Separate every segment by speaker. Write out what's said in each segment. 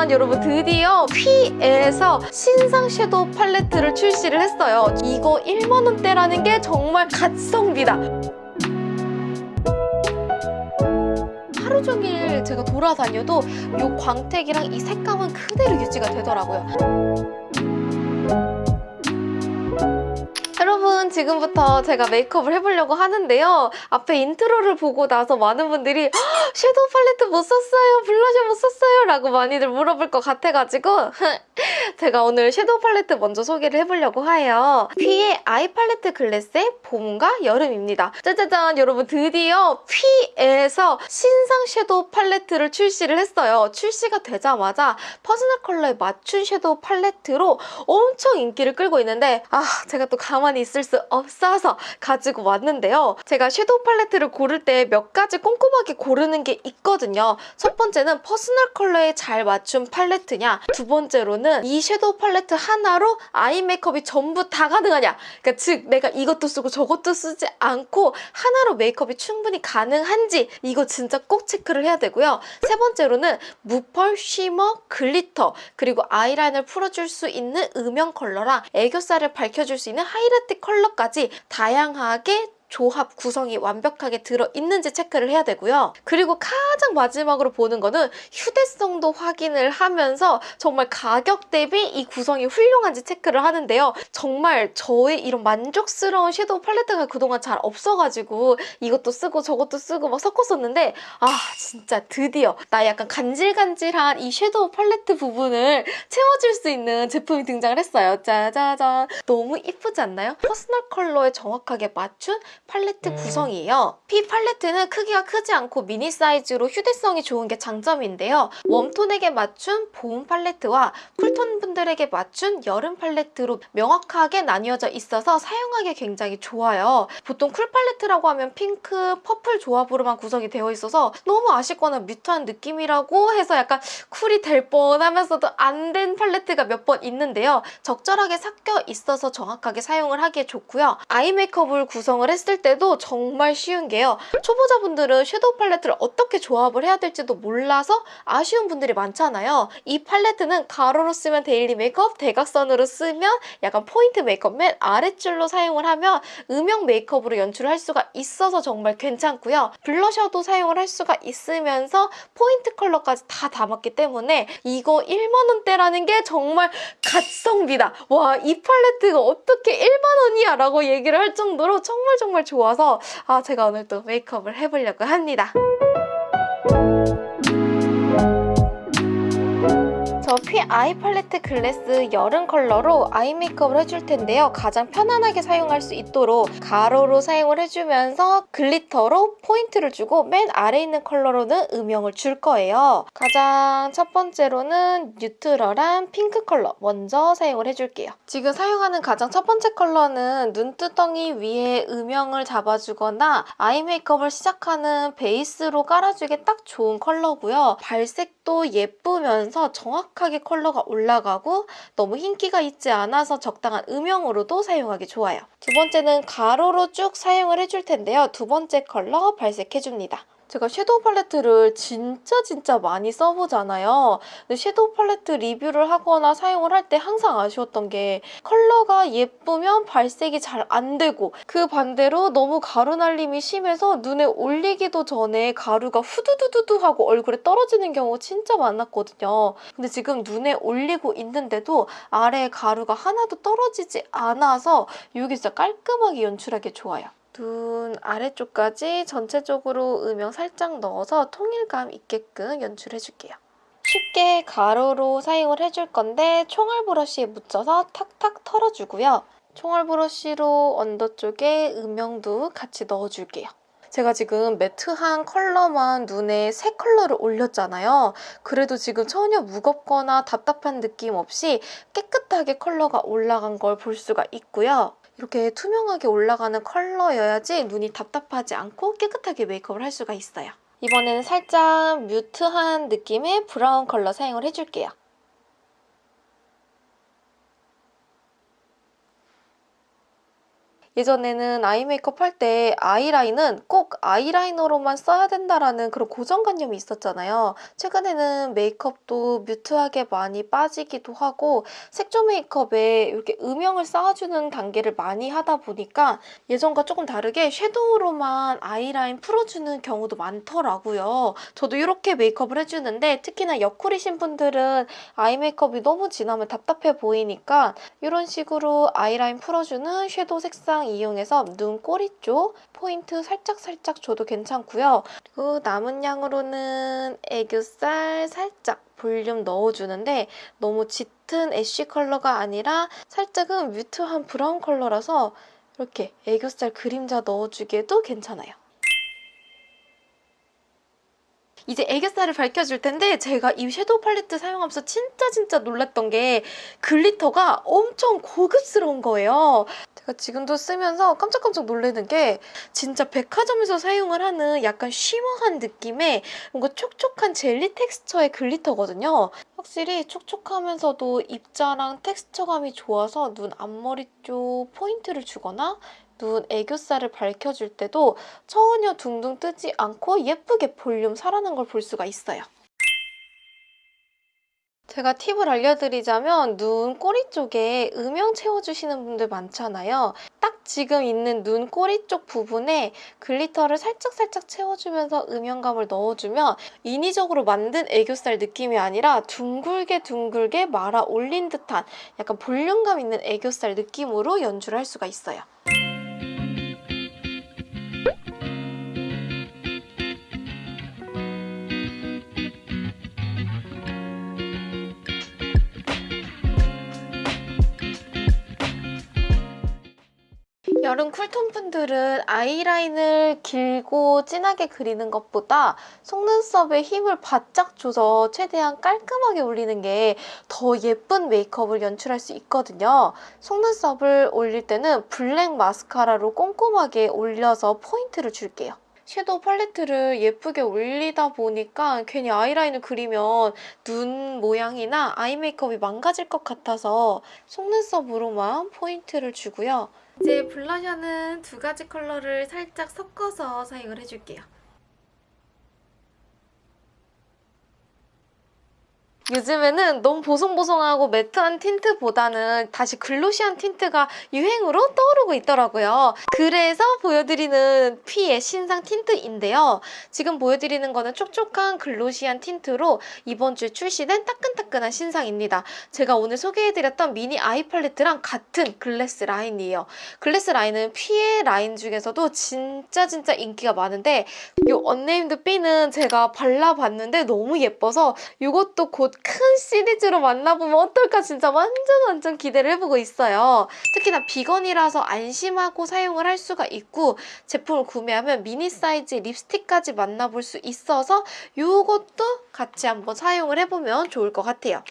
Speaker 1: 짜자잔 여러분 드디어 퓌에서 신상 섀도우 팔레트를 출시를 했어요. 이거 1만원대라는 게 정말 갓성비다. 하루 종일 제가 돌아다녀도 이 광택이랑 이 색감은 그대로 유지가 되더라고요. 지금부터 제가 메이크업을 해보려고 하는데요. 앞에 intro를 보고 나서 많은 분들이 "헉, 섀도우 팔레트 뭐 썼어요, 블러셔 뭐 썼어요 라고 많이들 물어볼 것 같아가지고 제가 오늘 섀도우 팔레트 먼저 소개를 해보려고 해요. 퓌의 아이 팔레트 glass의 봄과 여름입니다. 짜자잔 여러분 드디어 퓌에서 신상 섀도우 팔레트를 출시를 했어요. 출시가 되자마자 personal color에 맞춘 섀도우 팔레트로 엄청 인기를 끌고 있는데 아 제가 또 가만히 있을 수 없어서 가지고 왔는데요. 제가 섀도우 팔레트를 고를 때 몇 가지 꼼꼼하게 고르는 게 있거든요. 첫 번째는 personal color에 잘 맞춘 팔레트냐 두 번째로는 이 섀도우 팔레트 하나로 아이 메이크업이 전부 다 가능하냐 그러니까 즉 내가 이것도 쓰고 저것도 쓰지 않고 하나로 메이크업이 충분히 가능한지 이거 진짜 꼭 체크를 해야 되고요. 세 번째로는 무펄, shimmer, glitter 그리고 아이라인을 풀어줄 수 있는 음영 컬러랑 애교살을 밝혀줄 수 있는 하이라이트 컬러 까지 다양하게 조합 구성이 완벽하게 들어있는지 체크를 해야 되고요. 그리고 가장 마지막으로 보는 거는 휴대성도 확인을 하면서 정말 가격 대비 이 구성이 훌륭한지 체크를 하는데요. 정말 저의 이런 만족스러운 섀도우 팔레트가 그동안 잘 없어가지고 이것도 쓰고 저것도 쓰고 막 섞었었는데 아 진짜 드디어 나 약간 간질간질한 이 섀도우 팔레트 부분을 채워줄 수 있는 제품이 등장을 했어요. 짜자잔 너무 이쁘지 않나요? personal color에 정확하게 맞춘 팔레트 구성이에요. 퓌 팔레트는 크기가 크지 않고 미니 사이즈로 휴대성이 좋은 게 장점인데요. warm tone에게 맞춘 봄 팔레트와 cool tone 분들에게 맞춘 여름 팔레트로 명확하게 나뉘어져 있어서 사용하기 굉장히 좋아요. 보통 cool 팔레트라고 하면 핑크, purple 조합으로만 구성이 되어 있어서 너무 아쉽거나 mute한 느낌이라고 해서 약간 쿨이 될 뻔하면서도 안 된 팔레트가 몇 번 있는데요. 적절하게 섞여 있어서 정확하게 사용을 하기에 좋고요. 아이 메이크업을 구성을 했을 때도 정말 쉬운 게요. 초보자분들은 섀도우 팔레트를 어떻게 조합을 해야 될지도 몰라서 아쉬운 분들이 많잖아요. 이 팔레트는 가로로 쓰면 daily 메이크업, 대각선으로 쓰면 약간 포인트 메이크업 맨 아랫줄로 사용을 하면 음영 메이크업으로 연출을 할 수가 있어서 정말 괜찮고요. 블러셔도 사용을 할 수가 있으면서 포인트 컬러까지 다 담았기 때문에 이거 1만원대라는 게 정말 갓성비다. 와 이 팔레트가 어떻게 1만원이야 라고 얘기를 할 정도로 정말 정말 좋아서 아 제가 오늘 또 메이크업을 해보려고 합니다. 저피 eye 팔레트 glass 여름 컬러로 아이 메이크업을 해줄 텐데요. 가장 편안하게 사용할 수 있도록 가로로 사용을 해주면서 glitter로 포인트를 주고 맨 아래에 있는 컬러로는 음영을 줄 거예요. 가장 첫 번째로는 neutral한 핑크 컬러 먼저 사용을 해줄게요. 지금 사용하는 가장 첫 번째 컬러는 눈두덩이 위에 음영을 잡아주거나 아이 메이크업을 시작하는 베이스로 깔아주기에 딱 좋은 컬러고요. 발색도 예쁘면서 정확하게 컬러가 올라가고 너무 흰기가 있지 않아서 적당한 음영으로도 사용하기 좋아요. 두 번째는 가로로 쭉 사용을 해줄 텐데요. 두 번째 컬러 발색해줍니다. 제가 섀도우 팔레트를 진짜 진짜 많이 써보잖아요. 근데 섀도우 팔레트 리뷰를 하거나 사용을 할 때 항상 아쉬웠던 게 컬러가 예쁘면 발색이 잘 안 되고 그 반대로 너무 가루 날림이 심해서 눈에 올리기도 전에 가루가 후두두두두 하고 얼굴에 떨어지는 경우가 진짜 많았거든요. 근데 지금 눈에 올리고 있는데도 아래에 가루가 하나도 떨어지지 않아서 이게 진짜 깔끔하게 연출하기 좋아요. 눈 아래쪽까지 전체적으로 음영 살짝 넣어서 통일감 있게끔 연출해줄게요. 쉽게 가로로 사용을 해줄 건데 총알 브러쉬에 묻혀서 탁탁 털어주고요. 총알 브러쉬로 under 쪽에 음영도 같이 넣어줄게요. 제가 지금 matte한 컬러만 눈에 세 컬러를 올렸잖아요. 그래도 지금 전혀 무겁거나 답답한 느낌 없이 깨끗하게 컬러가 올라간 걸 볼 수가 있고요. 이렇게 투명하게 올라가는 컬러여야지 눈이 답답하지 않고 깨끗하게 메이크업을 할 수가 있어요. 이번에는 살짝 mute한 느낌의 브라운 컬러 사용을 해줄게요. 예전에는 아이 메이크업 할 때 아이라인은 꼭 아이라이너로만 써야 된다라는 그런 고정관념이 있었잖아요. 최근에는 메이크업도 mute하게 많이 빠지기도 하고 색조 메이크업에 이렇게 음영을 쌓아주는 단계를 많이 하다 보니까 예전과 조금 다르게 섀도우로만 아이라인 풀어주는 경우도 많더라고요. 저도 이렇게 메이크업을 해주는데 특히나 옆구리신 분들은 아이 메이크업이 너무 진하면 답답해 보이니까 이런 식으로 아이라인 풀어주는 섀도우 색상 이용해서 눈 꼬리 쪽 포인트 살짝살짝 줘도 괜찮고요. 그리고 남은 양으로는 애교살 살짝 볼륨 넣어주는데 너무 짙은 ash 컬러가 아니라 살짝은 mute한 브라운 컬러라서 이렇게 애교살 그림자 넣어주기에도 괜찮아요. 이제 애교살을 밝혀줄 텐데 제가 이 섀도우 팔레트 사용하면서 진짜 진짜 놀랐던 게 glitter가 엄청 고급스러운 거예요. 제가 지금도 쓰면서 깜짝깜짝 놀라는 게 진짜 백화점에서 사용을 하는 약간 shimmer한 느낌의 뭔가 촉촉한 젤리 texture의 glitter거든요. 확실히 촉촉하면서도 입자랑 텍스처감이 좋아서 눈 앞머리 쪽 포인트를 주거나 눈 애교살을 밝혀줄 때도 전혀 둥둥 뜨지 않고 예쁘게 볼륨 살아난 걸 볼 수가 있어요. 제가 팁을 알려드리자면 눈 꼬리 쪽에 음영 채워주시는 분들 많잖아요. 딱 지금 있는 눈 꼬리 쪽 부분에 glitter를 살짝살짝 채워주면서 음영감을 넣어주면 인위적으로 만든 애교살 느낌이 아니라 둥글게 둥글게 말아 올린 듯한 약간 볼륨감 있는 애교살 느낌으로 연출을 할 수가 있어요. 여름 쿨톤 분들은 아이라인을 길고 진하게 그리는 것보다 속눈썹에 힘을 바짝 줘서 최대한 깔끔하게 올리는 게 더 예쁜 메이크업을 연출할 수 있거든요. 속눈썹을 올릴 때는 블랙 마스카라로 꼼꼼하게 올려서 포인트를 줄게요. 섀도우 팔레트를 예쁘게 올리다 보니까 괜히 아이라인을 그리면 눈 모양이나 아이 메이크업이 망가질 것 같아서 속눈썹으로만 포인트를 주고요. 이제 블러셔는 두 가지 컬러를 살짝 섞어서 사용을 해줄게요. 요즘에는 너무 보송보송하고 matte한 틴트보다는 다시 glossy한 틴트가 유행으로 떠오르고 있더라고요. 그래서 보여드리는 피의 신상 틴트인데요. 지금 보여드리는 거는 촉촉한 glossy한 틴트로 이번 주에 출시된 따끈따끈한 신상입니다. 제가 오늘 소개해드렸던 미니 eye 팔레트랑 같은 glass 라인이에요. glass 라인은 피의 라인 중에서도 진짜 진짜 인기가 많은데 이 unnamed B는 제가 발라봤는데 너무 예뻐서 이것도 곧큰 시리즈로 만나보면 어떨까 진짜 완전 완전 기대를 해보고 있어요. 특히나 비건이라서 안심하고 사용을 할 수가 있고 제품을 구매하면 미니 사이즈 립스틱까지 만나볼 수 있어서 이것도 같이 한번 사용을 해보면 좋을 것 같아요.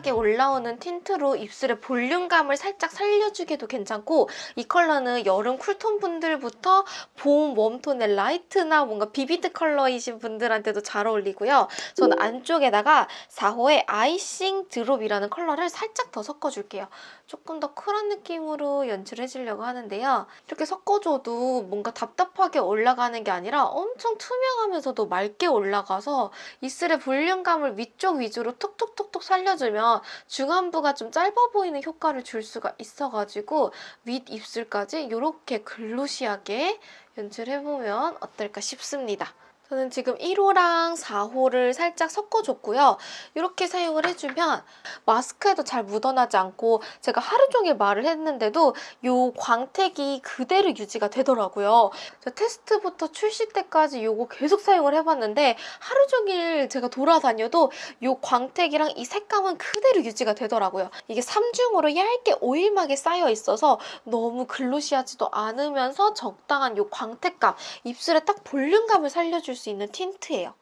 Speaker 1: glossy하게 올라오는 틴트로 입술의 볼륨감을 살짝 살려주기도 괜찮고 이 컬러는 여름 cool tone 분들부터 봄 warm tone의 light나 뭔가 vivid 컬러이신 분들한테도 잘 어울리고요. 저는 안쪽에다가 4호의 icing drop이라는 컬러를 살짝 더 섞어줄게요. 조금 더 cool한 느낌으로 연출해주려고 하는데요. 이렇게 섞어줘도 뭔가 답답하게 올라가는 게 아니라 엄청 투명하면서도 맑게 올라가서 입술의 볼륨감을 위쪽 위주로 톡톡톡톡 살려주면 중안부가 좀 짧아 보이는 효과를 줄 수가 있어가지고 윗 입술까지 이렇게 글로시하게 연출해보면 어떨까 싶습니다. 저는 지금 1호랑 4호를 살짝 섞어줬고요. 이렇게 사용을 해주면 마스크에도 잘 묻어나지 않고 제가 하루 종일 말을 했는데도 이 광택이 그대로 유지가 되더라고요. 테스트부터 출시 때까지 이거 계속 사용을 해봤는데 하루 종일 제가 돌아다녀도 이 광택이랑 이 색감은 그대로 유지가 되더라고요. 이게 3중으로 얇게 오일막에 쌓여 있어서 너무 글로시하지도 않으면서 적당한 이 광택감, 입술에 딱 볼륨감을 살려줄 수 있는 틴트예요.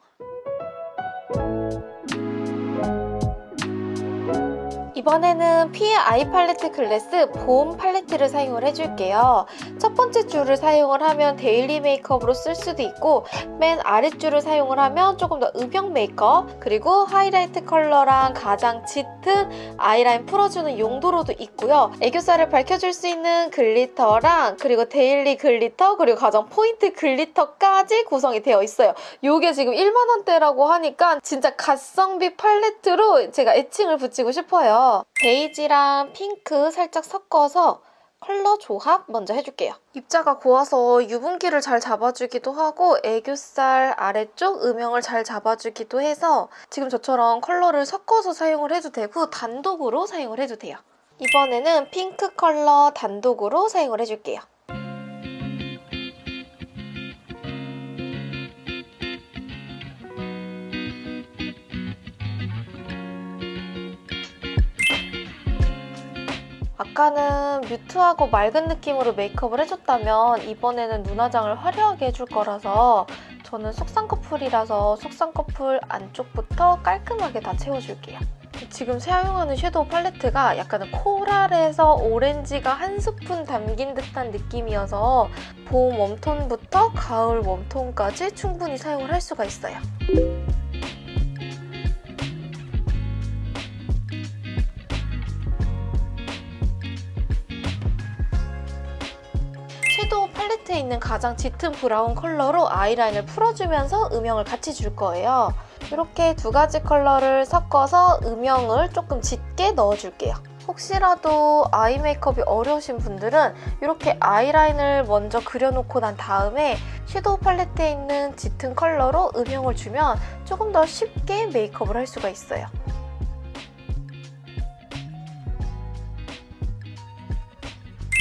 Speaker 1: 이번에는 피에 아이 팔레트 클래스 봄 팔레트를 사용을 해줄게요. 첫 번째 줄을 사용을 하면 daily 메이크업으로 쓸 수도 있고 맨 아랫줄을 사용을 하면 조금 더 음영 메이크업 그리고 하이라이트 컬러랑 가장 짙은 아이라인 풀어주는 용도로도 있고요. 애교살을 밝혀줄 수 있는 glitter랑 그리고 daily glitter 그리고 가장 포인트 glitter까지 구성이 되어 있어요. 이게 지금 1만원대라고 하니까 진짜 가성비 팔레트로 제가 애칭을 붙이고 싶어요. 베이지랑 핑크 살짝 섞어서 컬러 조합 먼저 해줄게요. 입자가 고와서 유분기를 잘 잡아주기도 하고 애교살 아래쪽 음영을 잘 잡아주기도 해서 지금 저처럼 컬러를 섞어서 사용을 해도 되고 단독으로 사용을 해도 돼요. 이번에는 핑크 컬러 단독으로 사용을 해줄게요. 아까는 뮤트하고 맑은 느낌으로 메이크업을 해줬다면 이번에는 눈화장을 화려하게 해줄 거라서 저는 속쌍꺼풀이라서 속쌍꺼풀 안쪽부터 깔끔하게 다 채워줄게요. 지금 사용하는 섀도우 팔레트가 약간 코랄에서 오렌지가 한 스푼 담긴 듯한 느낌이어서 봄 웜톤부터 가을 웜톤까지 충분히 사용을 할 수가 있어요. 있는 가장 짙은 브라운 컬러로 아이라인을 풀어주면서 음영을 같이 줄 거예요. 이렇게 두 가지 컬러를 섞어서 음영을 조금 짙게 넣어줄게요. 혹시라도 eye 메이크업이 어려우신 분들은 이렇게 아이라인을 먼저 그려놓고 난 다음에 섀도우 팔레트에 있는 짙은 컬러로 음영을 주면 조금 더 쉽게 메이크업을 할 수가 있어요.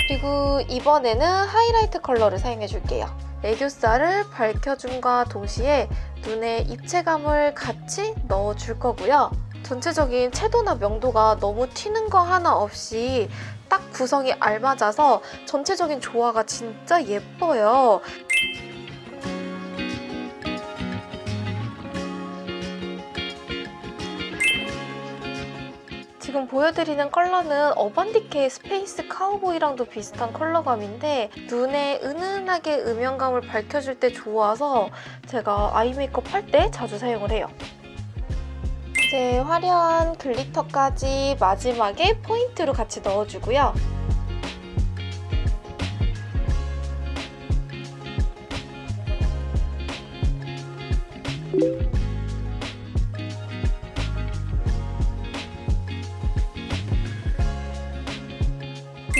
Speaker 1: 그리고 이번에는 하이라이트 컬러를 사용해줄게요. 애교살을 밝혀줌과 동시에 눈에 입체감을 같이 넣어줄 거고요. 전체적인 채도나 명도가 너무 튀는 거 하나 없이 딱 구성이 알맞아서 전체적인 조화가 진짜 예뻐요. 지금 보여드리는 컬러는 어반디케이의 스페이스 카우보이랑도 비슷한 컬러감인데 눈에 은은하게 음영감을 밝혀줄 때 좋아서 제가 eye 메이크업 할 때 자주 사용을 해요. 이제 화려한 glitter까지 마지막에 포인트로 같이 넣어주고요.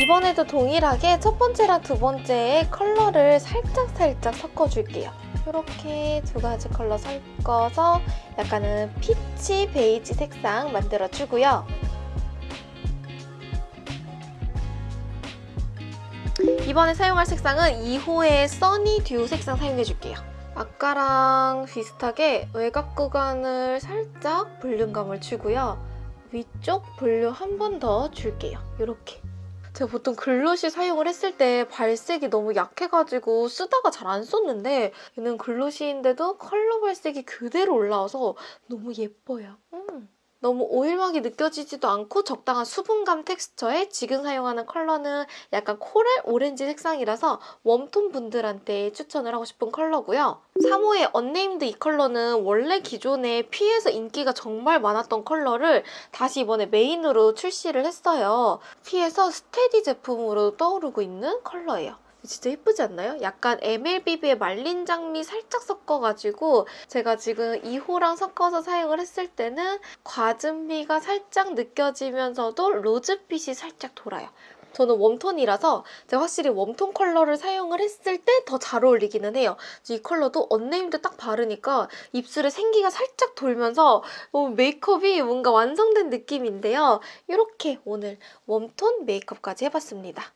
Speaker 1: 이번에도 동일하게 첫 번째랑 두 번째의 컬러를 살짝살짝 섞어줄게요. 이렇게 두 가지 컬러 섞어서 약간은 peach 베이지 색상 만들어주고요. 이번에 사용할 색상은 2호의 써니 듀 색상 사용해줄게요. 아까랑 비슷하게 외곽 구간을 살짝 볼륨감을 주고요. 위쪽 볼륨 한 번 더 줄게요. 이렇게. 제가 보통 glossy 사용을 했을 때 발색이 너무 약해가지고 쓰다가 잘 안 썼는데 얘는 glossy인데도 컬러 발색이 그대로 올라와서 너무 예뻐요. 음. 너무 오일막이 느껴지지도 않고 적당한 수분감 텍스처에 지금 사용하는 컬러는 약간 coral 오렌지 색상이라서 warm tone 분들한테 추천을 하고 싶은 컬러고요. 3호의 언네임드 이 컬러는 원래 기존에 퓌에서 인기가 정말 많았던 컬러를 다시 이번에 메인으로 출시를 했어요. 퓌에서 steady 제품으로 떠오르고 있는 컬러예요. 진짜 예쁘지 않나요? 약간 MLBB의 말린 장미 살짝 섞어가지고 제가 지금 2호랑 섞어서 사용을 했을 때는 과즙미가 살짝 느껴지면서도 rose빛이 살짝 돌아요. 저는 warm tone이라서 제가 확실히 warm tone 컬러를 사용을 했을 때 더 잘 어울리기는 해요. 이 컬러도 언네임드 딱 바르니까 입술에 생기가 살짝 돌면서 메이크업이 뭔가 완성된 느낌인데요. 이렇게 오늘 웜톤 메이크업까지 해봤습니다.